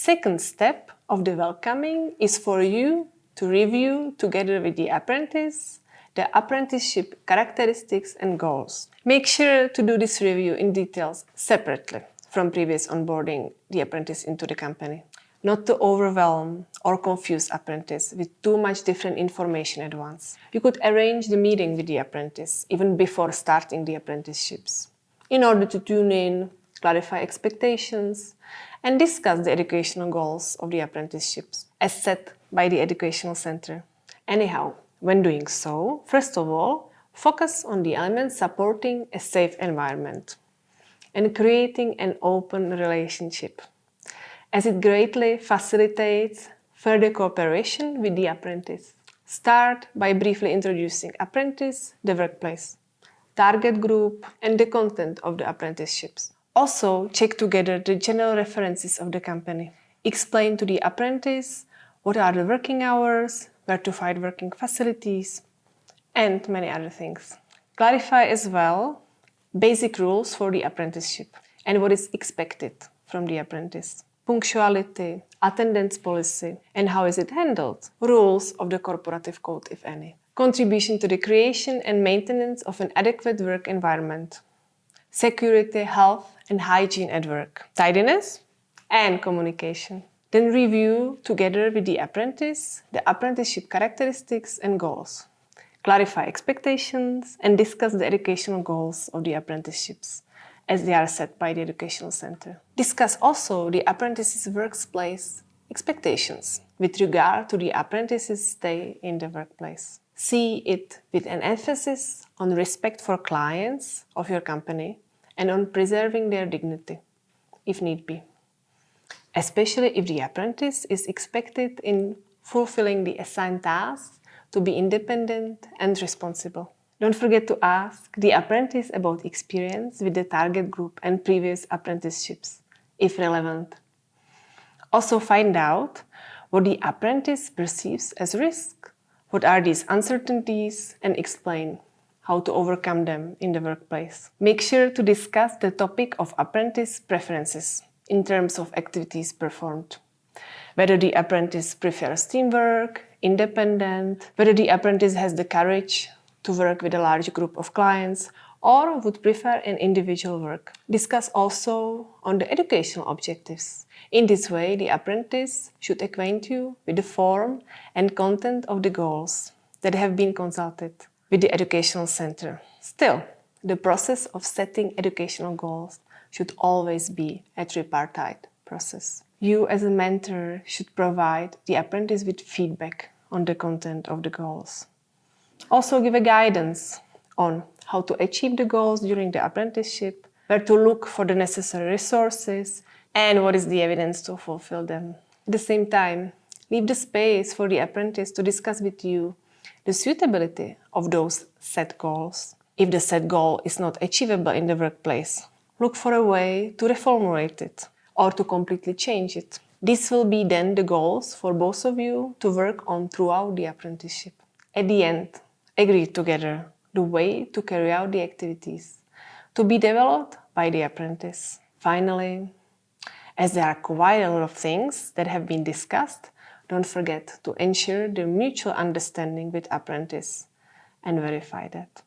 second step of the welcoming is for you to review together with the apprentice the apprenticeship characteristics and goals. Make sure to do this review in details separately from previous onboarding the apprentice into the company. Not to overwhelm or confuse apprentice with too much different information at once. You could arrange the meeting with the apprentice even before starting the apprenticeships in order to tune in, clarify expectations, and discuss the educational goals of the apprenticeships as set by the educational center. Anyhow, when doing so, first of all, focus on the elements supporting a safe environment and creating an open relationship, as it greatly facilitates further cooperation with the apprentice. Start by briefly introducing apprentice, the workplace, target group and the content of the apprenticeships. Also, check together the general references of the company. Explain to the apprentice what are the working hours, where to find working facilities, and many other things. Clarify as well basic rules for the apprenticeship and what is expected from the apprentice. Punctuality, attendance policy, and how is it handled? Rules of the corporative code, if any. Contribution to the creation and maintenance of an adequate work environment. Security, health, and hygiene at work. Tidiness and communication. Then review together with the apprentice the apprenticeship characteristics and goals. Clarify expectations and discuss the educational goals of the apprenticeships as they are set by the educational center. Discuss also the apprentice's workplace expectations with regard to the apprentice's stay in the workplace. See it with an emphasis on respect for clients of your company and on preserving their dignity, if need be especially if the apprentice is expected in fulfilling the assigned tasks to be independent and responsible. Don't forget to ask the apprentice about experience with the target group and previous apprenticeships, if relevant. Also find out what the apprentice perceives as risk, what are these uncertainties, and explain how to overcome them in the workplace. Make sure to discuss the topic of apprentice preferences in terms of activities performed. Whether the apprentice prefers teamwork, independent, whether the apprentice has the courage to work with a large group of clients or would prefer an individual work. Discuss also on the educational objectives. In this way, the apprentice should acquaint you with the form and content of the goals that have been consulted with the educational center. Still, the process of setting educational goals should always be a tripartite process. You as a mentor should provide the apprentice with feedback on the content of the goals. Also give a guidance on how to achieve the goals during the apprenticeship, where to look for the necessary resources, and what is the evidence to fulfill them. At the same time, leave the space for the apprentice to discuss with you the suitability of those set goals. If the set goal is not achievable in the workplace, look for a way to reformulate it or to completely change it. This will be then the goals for both of you to work on throughout the apprenticeship. At the end, agree together the way to carry out the activities to be developed by the apprentice. Finally, as there are quite a lot of things that have been discussed, don't forget to ensure the mutual understanding with apprentice and verify that.